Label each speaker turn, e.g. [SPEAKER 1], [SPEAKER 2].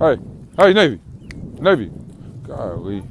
[SPEAKER 1] Hey, hey, Navy, Navy. Golly.